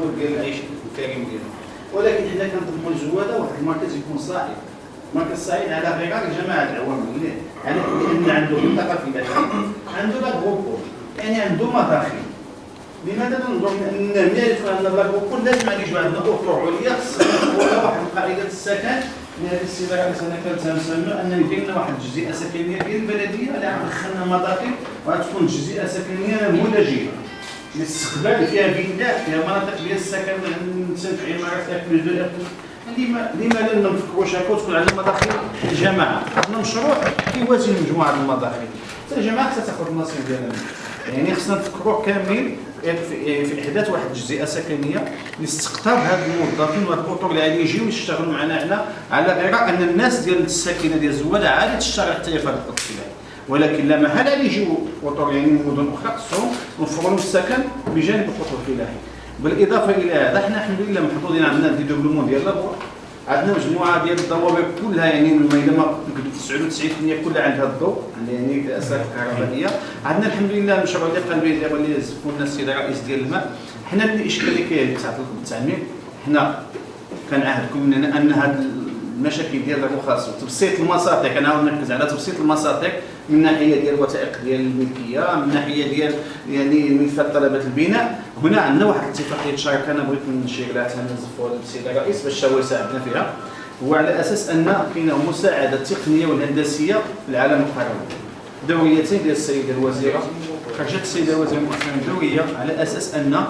التطور ديال العيش الكريم ديالهم ولكن حنا كنطمحوا الزواده واحد المركز يكون صاعد مركز صعيد على غرار جماعة العوام يعني لأن عنده منطقة فلاحيه عنده لاغروبول يعني عنده مداخل لماذا ننظر ان نعرف ان لاغروبول لازم غادي يجوا عندنا اطر عليا خصنا واحد. القاعدة السكن هذه السيدة رئيس أنا كنتسنى أن يدير لنا واحد الجزيئة سكنية ديال البلديه اللي غتدخلنا مداخل وغتكون جزيئة سكنية نموذجيه الاستقبال فيها فيلا فيها مناطق ديال السكن في عمارات اكل دو لما لما لا نفكروش هكا وتكون عندنا مداخل الجماعه عندنا مشروع كيوازي مجموعة المداخل. حتى الجماعه تاخذ النصيب ديالها. يعني خصنا نفكروا كاملين في إحداث واحد الجزيئه سكنية لاستقطاب هاد الموظفين وهاد الاطر اللي غادي يجيو يشتغلوا معنا هنا على غير أن الناس ديال الساكنة ديال الزواده عادي تشتغل حتى هي في هذا الاطفال ولكن لا محل غادي يجيو اطر يعني من مدن أخرى. خصهم نوفروا السكن بجانب الاطر الفلاحي بالإضافة إلى هذا حنا الحمد لله محظوظين عندنا دي دوبلومون ديال لابور عندنا مجموعة ديال الضوابط كلها يعني ما 99% كلها عندها الضوء يعني اسلاك كهربائية. عندنا الحمد لله المشروع اللي قال به اللي زفونا السيد الرئيس ديال الماء. حنا الاشكال اللي كاين تاع التعمير حنا كنعهدكم ان هذا المشاكل ديال الرخص وتبسيط المساطق أنا نركز على تبسيط المساطق من ناحية ديال الوثائق ديال الملكية من ناحية ديال يعني ملفات طلبات البناء. هنا عندنا واحد الاتفاقيه شراكه أنا بغيت نشير لها نزفوا السيد الرئيس باش هو يساعدنا فيها. هو على أساس أن كاينة مساعدة التقنيه والهندسيه في العالم القروي دوريتين ديال السيده الوزيرة. خرجت السيده الوزيرة مؤخرا دوريه على أساس أن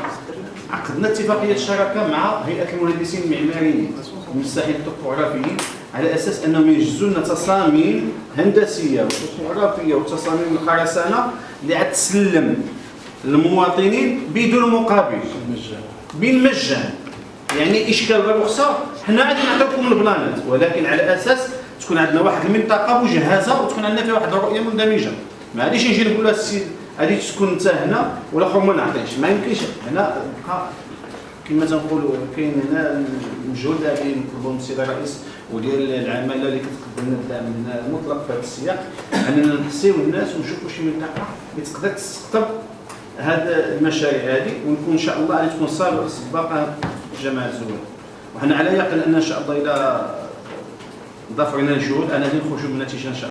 عقدنا اتفاقية شراكة مع هيئة المهندسين المعماريين والمساحين الطبوغرافيين على أساس أنهم يجزوا لنا تصاميم هندسية وطبوغرافيه وتصاميم الخرسانة اللي غتسلم للمواطنين بدون مقابل. بالمجان. يعني اشكال الرخصه حنا غادي نعطيكم البلانات ولكن على أساس تكون عندنا واحد المنطقة مجهزه وتكون عندنا فيها واحد الرؤية مندمجة. ما غاديش نجي نقول لها السيد غادي تكون انت هنا والآخر ما نعطيش ما يمكنش. هنا كما تنقولوا كاين هنا المجهود اللي نطلبوا من السيد الرئيس. وديال العماله اللي كتقدم لنا الدعم المطلق في هذا السياق أننا نحسيو الناس ونشوفوا شي منطقة اللي تقدر تستقطب هاد المشاريع هذه ونكون إن شاء الله غادي تكون سباقه جماعة الزوال. وحنا على يقين أن إن شاء الله إلى ضاف علينا الجهود أنا غادي نخرجوا من نتيجه إن شاء الله.